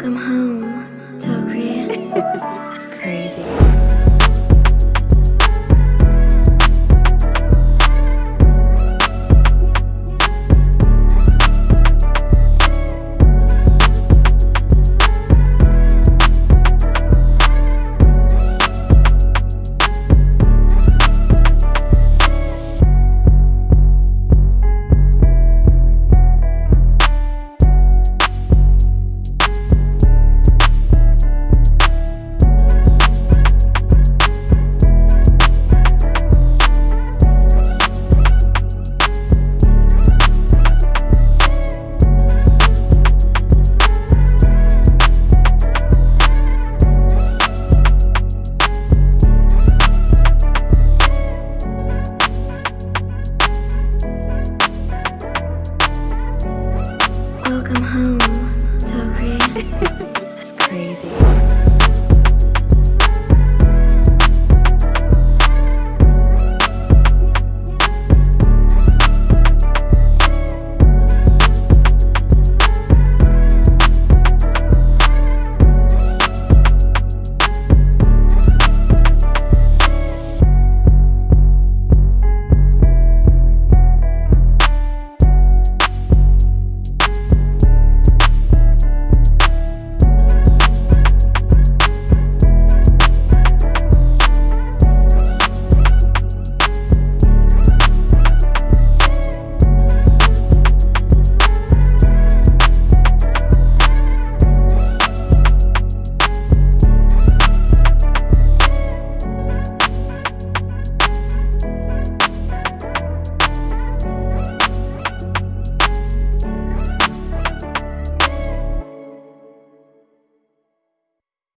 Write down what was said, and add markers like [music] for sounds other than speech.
Welcome home. Welcome home, Tokri. [laughs]